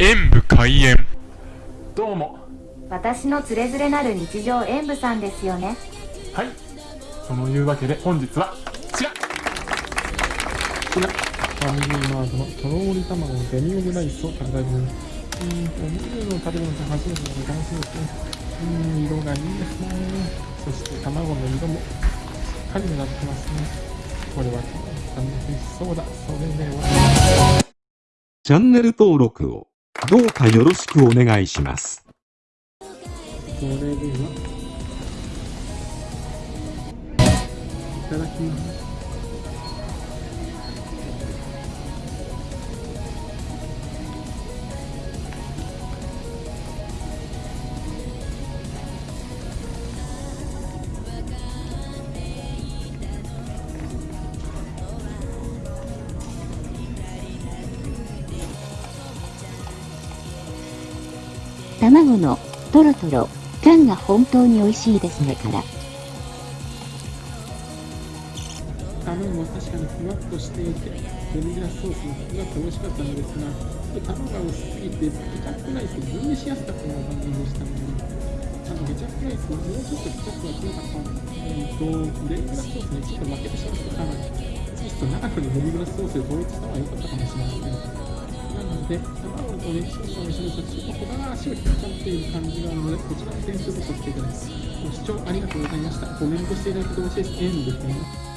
演武開演。どうも。私のつれづれなる日常演舞さんですよね。はい。そのいうわけで本日はこちら。こちら。ファミリーマートのとろーり卵のデミオムライスを食べたいと思います。うーんお肉の食べるのって初めてなので楽しみですね。うーん色がいいですね。そして卵の色もしっかり目立ってますね。これは楽しそうだ。それでは。チャンネル登録をどうかよろしくお願いします。それではいただきます卵のトロトロ感が本当に美味しいですねから。卵は確かにふわっとしていて、デミグラスソースもふわっと美味しかったのですが、卵が薄すぎて、ケチャップライスを分離しやすかったような感じでしたね。あのケチャップライスももうちょっとケチャップが強かったので、と、デミグラスソースにちょっと負けてしまったかな。ちょっと長くにデミグラスソースで統一した方が良かったかもしれません。なので、卵とね、ソースの一緒にちょっと小柄足を引っっていう感じがあるので、こちらの点数とさせていただきます。ご視聴ありがとうございました。コメントしていただくと嬉しいです。エンドですね。